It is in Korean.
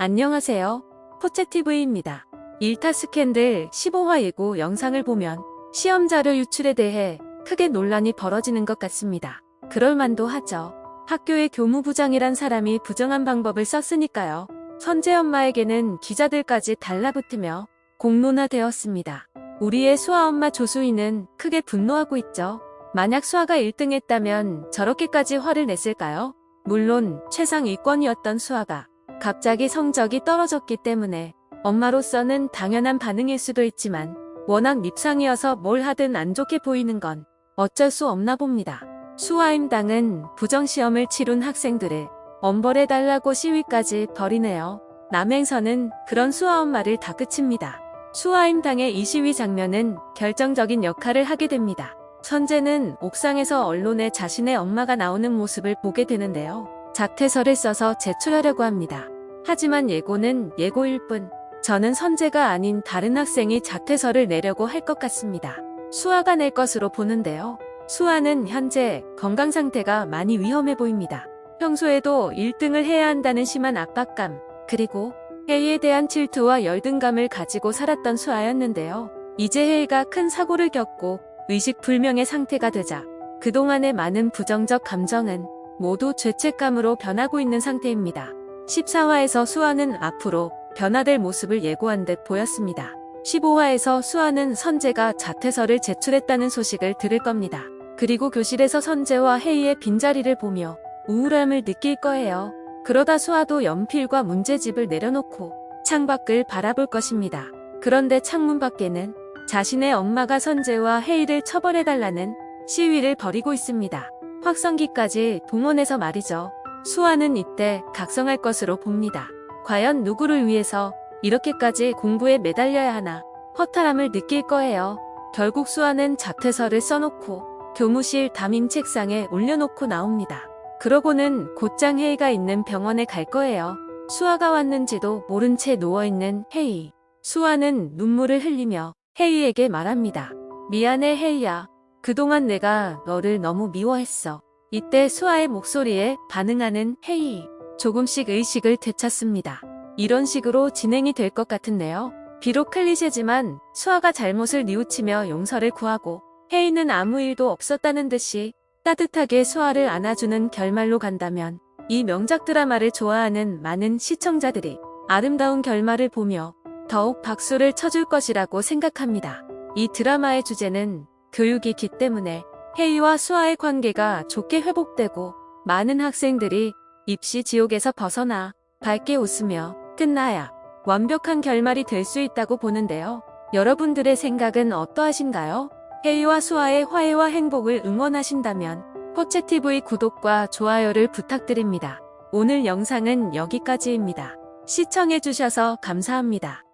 안녕하세요. 포채TV입니다. 일타 스캔들 15화 예고 영상을 보면 시험 자료 유출에 대해 크게 논란이 벌어지는 것 같습니다. 그럴만도 하죠. 학교의 교무부장이란 사람이 부정한 방법을 썼으니까요. 선재 엄마에게는 기자들까지 달라붙으며 공론화되었습니다. 우리의 수아 엄마 조수희는 크게 분노하고 있죠. 만약 수아가 1등 했다면 저렇게까지 화를 냈을까요? 물론 최상 위권이었던 수아가 갑자기 성적이 떨어졌기 때문에 엄마로서는 당연한 반응일 수도 있지만 워낙 밉상이어서 뭘 하든 안 좋게 보이는 건 어쩔 수 없나 봅니다. 수아임당은 부정시험을 치룬 학생들을 엄벌해달라고 시위까지 벌이네요. 남행선은 그런 수아 엄마를 다 그칩니다. 수아임당의 이 시위 장면은 결정적인 역할을 하게 됩니다. 선재는 옥상에서 언론에 자신의 엄마가 나오는 모습을 보게 되는데요. 작태서를 써서 제출하려고 합니다. 하지만 예고는 예고일 뿐 저는 선재가 아닌 다른 학생이 작태서를 내려고 할 것 같습니다. 수아가 낼 것으로 보는데요. 수아는 현재 건강 상태가 많이 위험해 보입니다. 평소에도 1등을 해야 한다는 심한 압박감, 그리고 회의에 대한 질투와 열등감을 가지고 살았던 수아였는데요. 이제 회의가 큰 사고를 겪고 의식불명의 상태가 되자 그동안의 많은 부정적 감정은 모두 죄책감으로 변하고 있는 상태입니다. 14화에서 수아는 앞으로 변화될 모습을 예고한 듯 보였습니다. 15화에서 수아는 선재가 자퇴서를 제출했다는 소식을 들을 겁니다. 그리고 교실에서 선재와 혜이의 빈자리를 보며 우울함을 느낄 거예요. 그러다 수아도 연필과 문제집을 내려놓고 창밖을 바라볼 것입니다. 그런데 창문 밖에는 자신의 엄마가 선재와 혜이를 처벌해달라는 시위를 벌이고 있습니다. 확성기까지 동원해서 말이죠. 수아는 이때 각성할 것으로 봅니다. 과연 누구를 위해서 이렇게까지 공부에 매달려야 하나 허탈함을 느낄 거예요. 결국 수아는 자퇴서를 써놓고 교무실 담임 책상에 올려놓고 나옵니다. 그러고는 곧장 혜이가 있는 병원에 갈 거예요. 수아가 왔는지도 모른 채 누워있는 혜이. 수아는 눈물을 흘리며 혜이에게 말합니다. 미안해 혜이야. 그동안 내가 너를 너무 미워했어. 이때 수아의 목소리에 반응하는 혜이. 조금씩 의식을 되찾습니다. 이런 식으로 진행이 될 것 같은데요. 비록 클리셰지만 수아가 잘못을 뉘우치며 용서를 구하고 혜이는 아무 일도 없었다는 듯이 따뜻하게 수아를 안아주는 결말로 간다면 이 명작 드라마를 좋아하는 많은 시청자들이 아름다운 결말을 보며 더욱 박수를 쳐줄 것이라고 생각합니다. 이 드라마의 주제는 교육이기 때문에 혜이와 수아의 관계가 좋게 회복되고 많은 학생들이 입시 지옥에서 벗어나 밝게 웃으며 끝나야 완벽한 결말이 될 수 있다고 보는데요. 여러분들의 생각은 어떠하신가요? 혜이와 수아의 화해와 행복을 응원하신다면 포채TV 구독과 좋아요를 부탁드립니다. 오늘 영상은 여기까지입니다. 시청해주셔서 감사합니다.